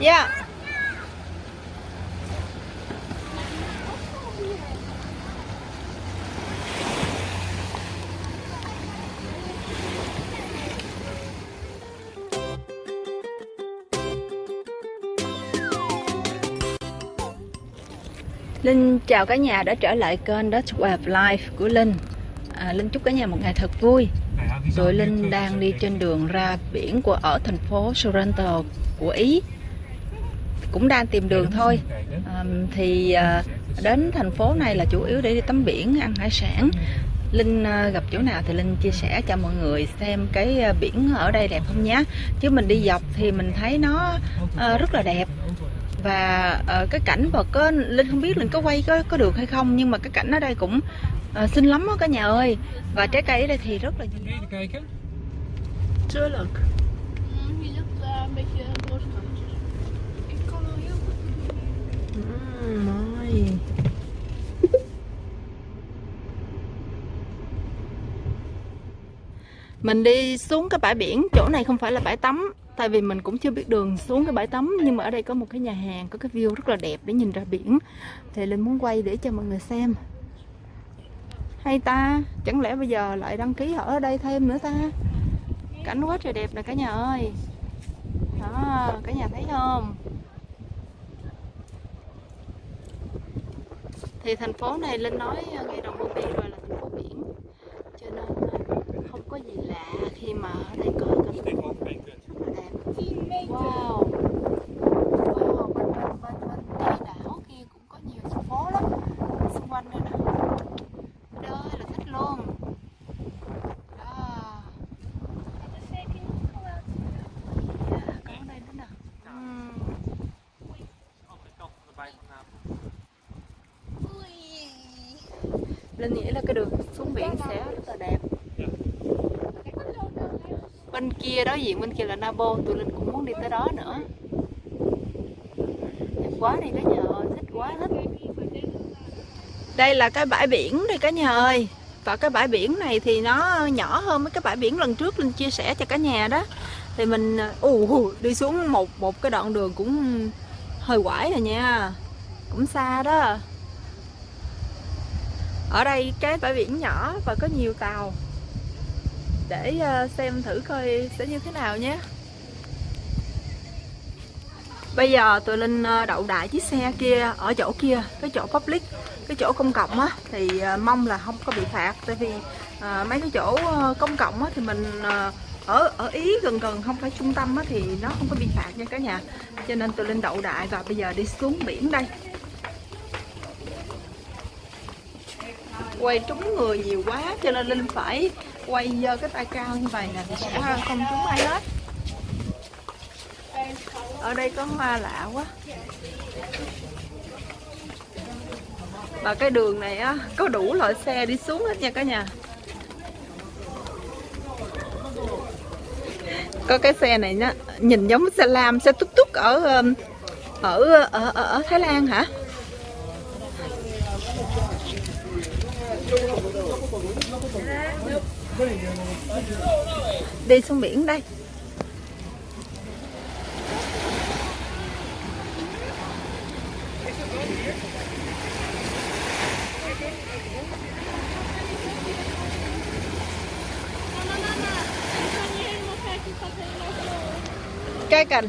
Yeah. Linh chào cả nhà đã trở lại kênh Dutch Way of Life của Linh. À, Linh chúc cả nhà một ngày thật vui. Rồi Linh đang đi trên đường ra biển của ở thành phố Sorrento của Ý. Cũng đang tìm đường thôi. à, Thì à, đến thành phố này là chủ yếu để đi tắm biển, ăn hải sản. Linh à, gặp chỗ nào thì Linh chia sẻ cho mọi người xem cái à, biển ở đây đẹp không nhé Chứ mình đi dọc thì mình thấy nó à, rất là đẹp. Và cái cảnh vật có linh không biết linh có quay có có được hay không nhưng mà cái cảnh ở đây cũng xinh lắm á cả nhà ơi. Và trái cây ở đây thì rất là Even kijken. Tuurlijk. Mình đi xuống cái bãi biển, chỗ này không phải là bãi tắm Tại vì mình cũng chưa biết đường xuống cái bãi tắm Nhưng mà ở đây có một cái nhà hàng, có cái view rất là đẹp để nhìn ra biển. Thì Linh muốn quay để cho mọi người xem. Hay ta, chẳng lẽ bây giờ lại đăng ký ở đây thêm nữa ta? Cảnh quá trời đẹp nè cả nhà ơi. Đó, cả nhà thấy không? Thì thành phố này linh nói ờ, đồng đầu biển rồi là thành phố biển cho nên ờ, không có gì lạ khi mà ở đây có cảnh rất là đẹp. Wow. Wow bên bên bên bên cái đảo kia cũng có nhiều thành phố lắm. Xung quanh đây nè. Đây là thích luôn đó yeah, có ở đây nữa nè Ừm. Linh nghĩ là cái đường xuống biển sẽ rất là đẹp bên kia đối diện, bên kia là Nabo. Tụi Linh cũng muốn đi tới đó nữa. Đẹp quá đi cả nhà ơi, thích quá thích đây là cái bãi biển đây cả nhà ơi. Và cái bãi biển này thì nó nhỏ hơn mấy cái bãi biển lần trước Linh chia sẻ cho cả nhà đó. Thì mình, ù đi xuống một một cái đoạn đường cũng hơi quải rồi nha. Cũng xa đó. Ở đây cái bãi biển nhỏ và có nhiều tàu để ờ, xem thử coi sẽ như thế nào nhé. Bây giờ tụi linh ờ, đậu đại chiếc xe kia ở chỗ kia cái chỗ public cái chỗ công cộng á thì ờ, mong là không có bị phạt. Tại vì à, mấy cái chỗ công cộng á thì mình à, ở ở ý gần gần không phải trung tâm á thì nó không có bị phạt nha cả nhà. Cho nên tụi linh đậu đại và bây giờ đi xuống biển đây. Quay trúng người nhiều quá cho nên linh phải quay dơ cái tay cao như vậy nè thì sẽ ờ, không trúng ai hết. Ở đây có hoa lạ quá. Và cái đường này á có đủ loại xe đi xuống hết nha cả nhà. Có cái xe này nó nhìn giống xe lam xe túc túc ở ở ở ở, ở Thái Lan hả? Đi xuống biển đây. Cây cành.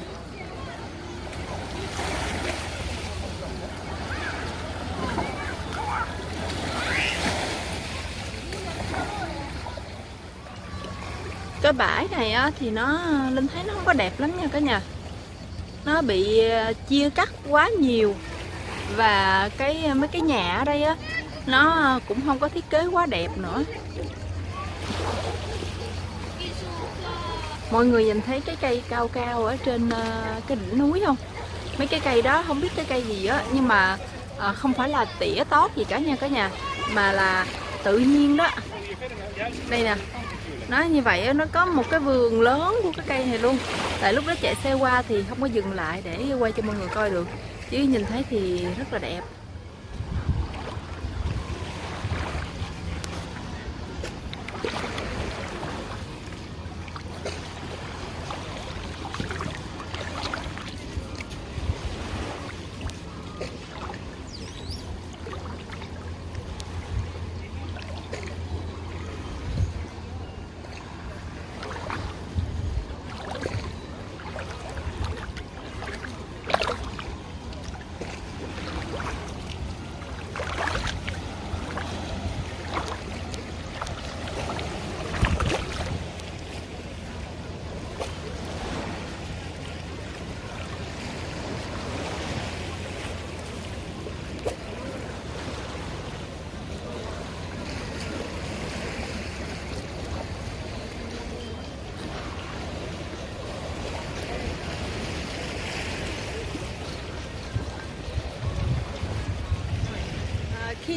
Cái bãi này á, thì nó linh thấy nó không có đẹp lắm nha cả nhà. Nó bị ờ, chia cắt quá nhiều. Và cái ờ, mấy cái nhà ở đây á nó ờ, cũng không có thiết kế quá đẹp nữa. Mọi người nhìn thấy cái cây cao cao ở trên cái đỉnh núi không? Mấy cái cây đó không biết cái cây gì á nhưng mà không phải là tỉa tót gì cả nha cả nhà mà là tự nhiên đó đây nè. Nó như vậy nó có một cái vườn lớn của cái cây này luôn. Tại lúc đó chạy xe qua thì không có dừng lại để quay cho mọi người coi được. Chứ nhìn thấy thì rất là đẹp.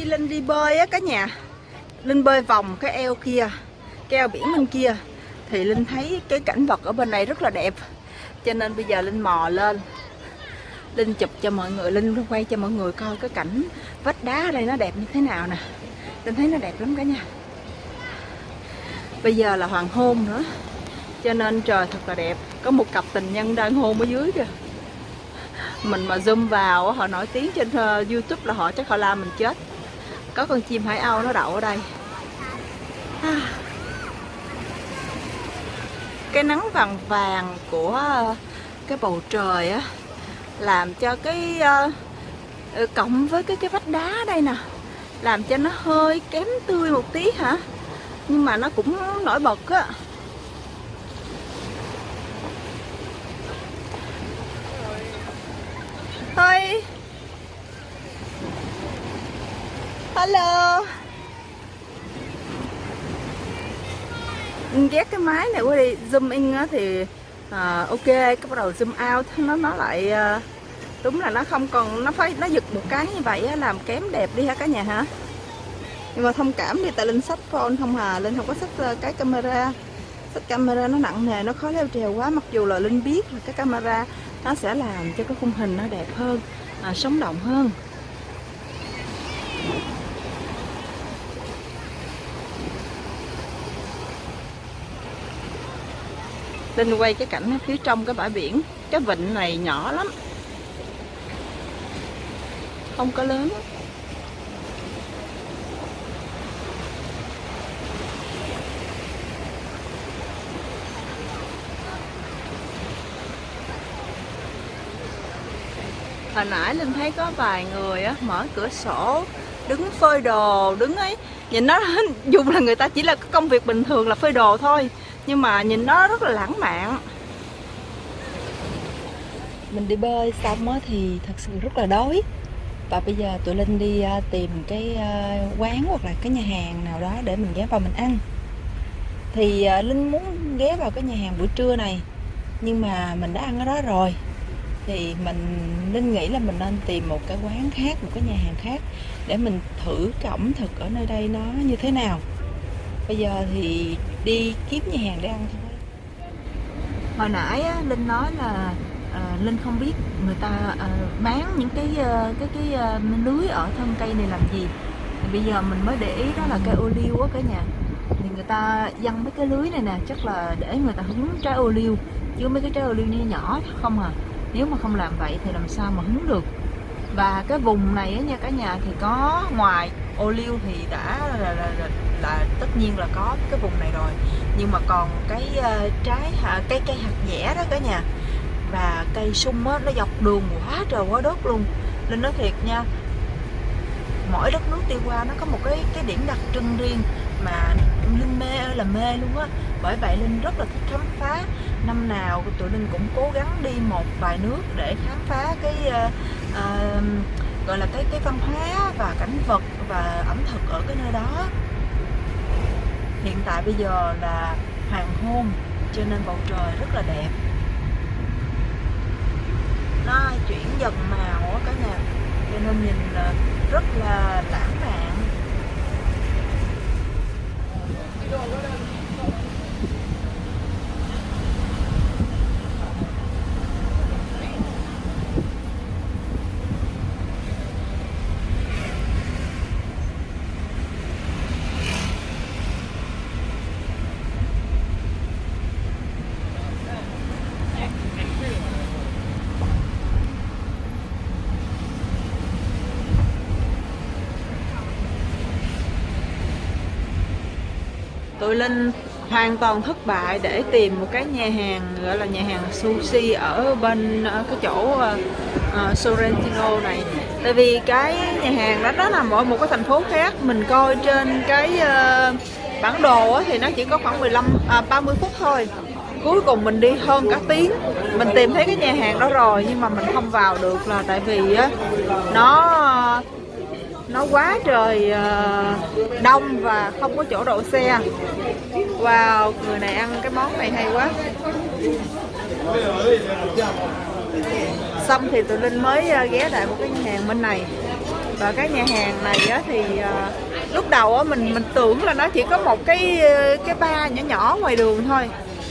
Khi linh đi bơi á cả nhà. Linh bơi vòng cái eo kia Keo biển bên kia thì linh thấy cái cảnh vật ở bên này rất là đẹp. Cho nên bây giờ linh mò lên. Linh chụp cho mọi người linh quay cho mọi người coi cái cảnh vách đá ở đây nó đẹp như thế nào nè. Linh thấy nó đẹp lắm cả nhà. Bây giờ là hoàng hôn nữa. Cho nên trời thật là đẹp. Có một cặp tình nhân đang hôn ở dưới kìa. Mình mà zoom vào họ nổi tiếng trên uh, youtube là họ chắc họ la mình chết có con chim hải âu nó đậu ở đây. À. cái nắng vàng vàng của cái bầu trời á làm cho cái uh, cộng với cái cái vách đá đây nè làm cho nó hơi kém tươi một tí hả? Nhưng mà nó cũng nổi bật á thôi hello ghét cái máy này quá đi. Zoom in á thì à, ok cái bắt đầu zoom out. Nó nó lại à, đúng là nó không còn nó phải nó giật một cái như vậy á, làm kém đẹp đi ha cả nhà hả nhưng mà thông cảm đi tại linh sách phone không hà. Linh không có sách à, cái camera. Sách camera nó nặng nề nó khó leo trèo quá. Mặc dù là linh biết là cái camera nó sẽ làm cho cái khung hình nó đẹp hơn à, sống động hơn. Linh quay cái cảnh phía trong cái bãi biển. Cái vịnh này nhỏ lắm. Không có lớn. Hồi nãy linh thấy có vài người á, mở cửa sổ, đứng phơi đồ, đứng ấy. Nhìn nó, dù là người ta chỉ là công việc bình thường là phơi đồ thôi nhưng mà nhìn nó rất là lãng mạn. Mình đi bơi xong á thì thật sự rất là đói. Và bây giờ tụi linh đi à, tìm cái à, quán hoặc là cái nhà hàng nào đó để mình ghé vào mình ăn. Thì à, linh muốn ghé vào cái nhà hàng buổi trưa này, nhưng mà mình đã ăn ở đó rồi. Thì mình nên nghĩ là mình nên tìm một cái quán khác, một cái nhà hàng khác để mình thử cái ẩm thực ở nơi đây nó như thế nào bây giờ thì đi kiếm nhà hàng để ăn thôi. Hồi nãy á, linh nói là à, linh không biết người ta à, bán những cái à, cái cái à, lưới ở thân cây này làm gì. Thì bây giờ mình mới để ý đó là cây ô liu á cả nhà. Thì người ta dăng mấy cái lưới này nè chắc là để người ta hứng trái ô liu chứ mấy cái trái ô liu này nhỏ không à. Nếu mà không làm vậy thì làm sao mà hứng được. Và cái vùng này á nha cả nhà thì có ngoài ô liu thì đã là, là, là, là tất nhiên là có cái vùng này rồi. Nhưng mà còn cái uh, trái uh, cây cây hạt dẻ đó cả nhà. Và cây sung á nó dọc đường quá trời quá đất luôn. Nên nói thiệt nha mỗi đất nước đi qua nó có một cái cái điểm đặc trưng riêng mà linh mê ơi là mê luôn á. Bởi vậy linh rất là thích khám phá. Năm nào tụi linh cũng cố gắng đi một vài nước để khám phá cái uh, uh, gọi là cái cái văn hóa và cảnh vật và ẩm thực ở cái nơi đó. Hiện tại bây giờ là hoàng hôn, cho nên bầu trời rất là đẹp. Nó chuyển dần màu á cả nhà, cho nên nhìn rất là lãng mạn. Tụi Linh hoàn toàn thất bại để tìm một cái nhà hàng gọi là nhà hàng sushi ở bên ở cái chỗ uh, Sorrentino này. Tại vì cái nhà hàng đó nó nằm ở một cái thành phố khác. Mình coi trên cái uh, bản đồ thì nó chỉ có khoảng 15 à, 30 phút thôi. Cuối cùng mình đi hơn cả tiếng. Mình tìm thấy cái nhà hàng đó rồi nhưng mà mình không vào được là tại vì á nó nó quá trời ờ, đông và không có chỗ đậu xe. Wow, người này ăn cái món này hay quá. Xong thì tụi Linh mới ờ, ghé lại một cái nhà hàng bên này. Và cái nhà hàng này á, thì ờ, lúc đầu á, mình mình tưởng là nó chỉ có một cái cái ba nhỏ nhỏ ngoài đường thôi.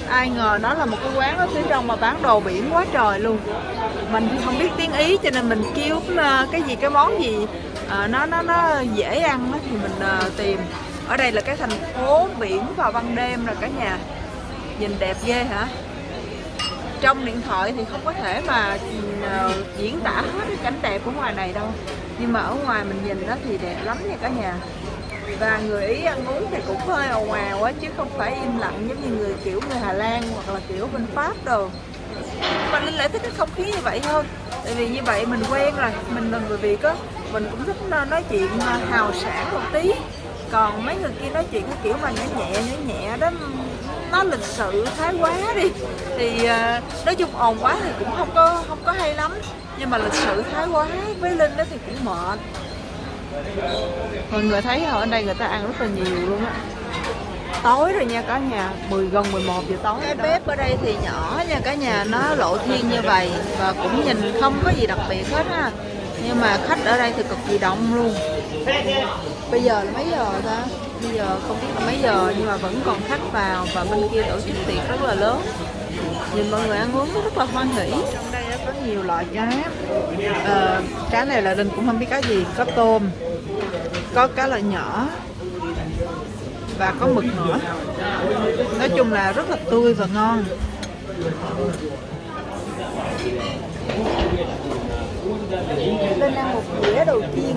Ai ngờ nó là một cái quán ở phía trong mà bán đồ biển quá trời luôn. Mình thì không biết tiếng ý cho nên mình kêu cái gì cái món gì Ờ, nó nó nó dễ ăn đó, thì mình uh, tìm. Ở đây là cái thành phố biển vào ban đêm rồi cả nhà. Nhìn đẹp ghê hả? Trong điện thoại thì không có thể mà uh, diễn tả hết cái cảnh đẹp của ngoài này đâu. Nhưng mà ở ngoài mình nhìn đó thì đẹp lắm nha cả nhà. Và người ý ăn uống thì cũng hơi ồn ào á chứ không phải im lặng giống như người kiểu người hà lan hoặc là kiểu bên pháp đồ. Mà linh lại thích cái không khí như vậy hơn. Tại vì như vậy mình quen rồi mình là người việt á mình cũng thích nói chuyện hào sảng một tí. Còn mấy người kia nói chuyện cái kiểu mà nhẹ nhẹ nhẹ nhẹ đó nó lịch sự thái quá đi. Thì uh, nói chung ồn quá thì cũng không có không có hay lắm. Nhưng mà lịch sự thái quá với linh đó thì cũng mệt. Mọi người thấy ở đây người ta ăn rất là nhiều luôn á. Tối rồi nha cả nhà 10 gần 11 giờ tối cái bếp ở đây thì nhỏ nha cả nhà nó lộ thiên như vậy và cũng nhìn không có gì đặc biệt hết ha nhưng mà khách ở đây thì cực kỳ đông luôn. Bây giờ là mấy giờ ta? Bây giờ không biết là mấy giờ nhưng mà vẫn còn khách vào và bên kia tổ chức tiệc rất là lớn. Nhìn mọi người ăn uống rất là hoan hỉ trong đây có nhiều loại cá. À, cá này là đình cũng không biết cá gì. Có tôm có cá loại nhỏ và có mực nữa. Nói chung là rất là tươi và ngon. Lên ăn một đĩa đầu tiên.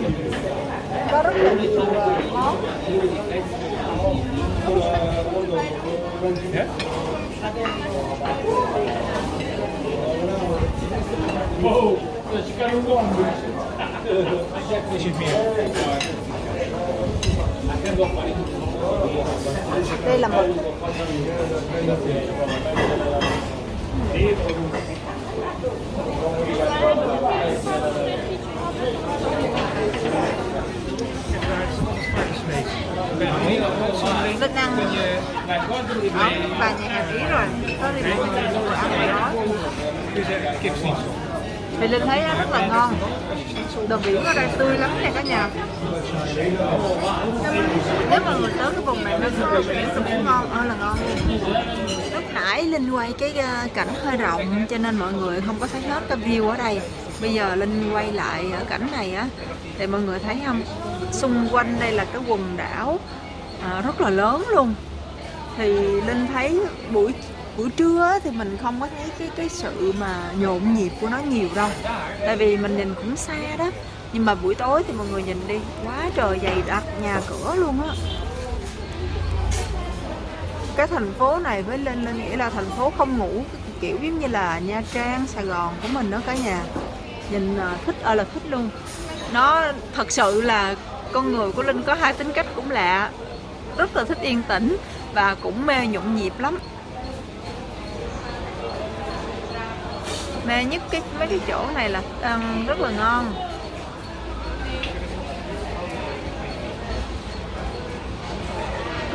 Có rất là nhiều ờ, món. Wow, dat je đây là một Vinh ăn ở và nhà hàng Ý rồi. Có thì mình vừa ăn đó. Thì Linh thấy rất là ngon. Đồ biển ở đây tươi lắm nha cả nhà. Nếu mà người tới cái vùng này nên đồ biển cũng ngon. Ơi là ngon lúc nãy Linh quay cái ờ, cảnh hơi rộng cho nên mọi người không có thấy hết cái view ở đây. Bây giờ Linh quay lại ở cảnh này á thì mọi người thấy không? Xung quanh đây là cái quần đảo à, rất là lớn luôn. Thì Linh thấy buổi buổi trưa thì mình không có thấy cái cái sự mà nhộn nhịp của nó nhiều đâu. Tại vì mình nhìn cũng xa đó. Nhưng mà buổi tối thì mọi người nhìn đi quá trời dày đặc nhà cửa luôn á. Cái thành phố này với linh linh nghĩ là thành phố không ngủ kiểu giống như là nha trang sài gòn của mình đó cả nhà. Nhìn à, thích ơi là thích luôn. Nó thật sự là con người của linh có hai tính cách cũng lạ rất là thích yên tĩnh và cũng mê nhộn nhịp lắm. Mê nhất cái, mấy cái chỗ này là ăn rất là ngon.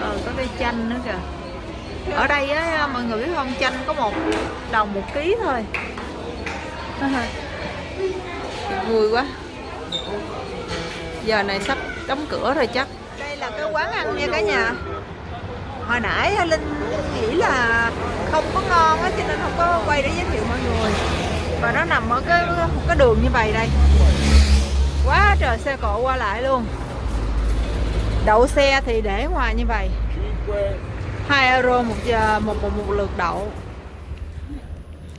Rồi có cây chanh nữa kìa. Ở đây á, mọi người biết không, chanh có một, đồng một ký thôi. Vui quá. Giờ này sắp đóng cửa rồi chắc là cái quán ăn nha cả nhà. Hồi nãy linh nghĩ là không có ngon á cho nên không có quay để giới thiệu mọi người. Và nó nằm ở cái cái đường như vậy đây. Quá trời xe cộ qua lại luôn. Đậu xe thì để ngoài như vậy. 2 euro một giờ một, một, một lượt đậu.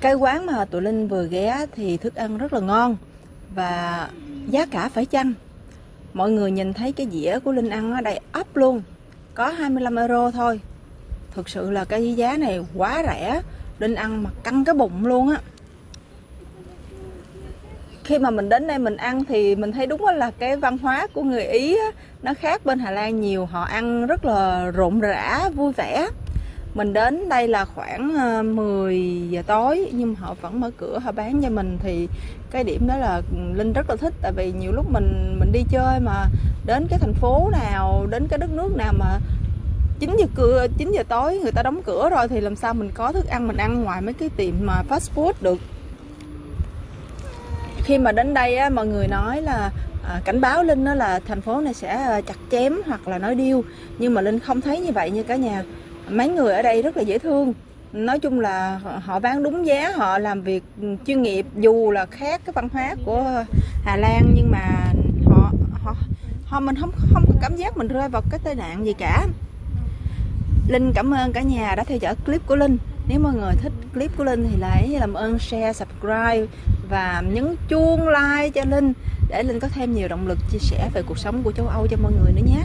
Cái quán mà tụi Linh vừa ghé thì thức ăn rất là ngon và giá cả phải chăng? Mọi người nhìn thấy cái dĩa của Linh ăn ở đây ấp luôn. Có 25 euro thôi. Thực sự là cái giá này quá rẻ. Linh ăn mà căng cái bụng luôn á. Khi mà mình đến đây mình ăn thì mình thấy đúng là cái văn hóa của người Ý á, nó khác bên Hà Lan nhiều. Họ ăn rất là rộn rã vui vẻ mình đến đây là khoảng ờ, 10 giờ tối nhưng họ vẫn mở cửa họ bán cho mình. Thì cái điểm đó là linh rất là thích tại vì nhiều lúc mình mình đi chơi mà đến cái thành phố nào đến cái đất nước nào mà 9 giờ cửa 9 giờ tối người ta đóng cửa rồi thì làm sao mình có thức ăn mình ăn ngoài mấy cái tiệm mà fast food được. Khi mà đến đây á, mọi người nói là à, cảnh báo linh đó là thành phố này sẽ ờ, chặt chém hoặc là nói điêu. Nhưng mà linh không thấy như vậy như cả nhà mấy người ở đây rất là dễ thương. Nói chung là họ- bán đúng giá, họ làm việc chuyên nghiệp, dù là khác cái văn hóa của Hà Lan, nhưng mà họ họ họ mình không không có cảm giác mình rơi vào cái tai nạn gì cả. Linh cảm ơn cả nhà đã theo dõi clip của Linh. Nếu mọi người thích clip của Linh thì hãy làm ơn share, subscribe và nhấn chuông like cho Linh để Linh có thêm nhiều động lực chia sẻ về cuộc sống của châu Âu cho mọi người nữa nhé.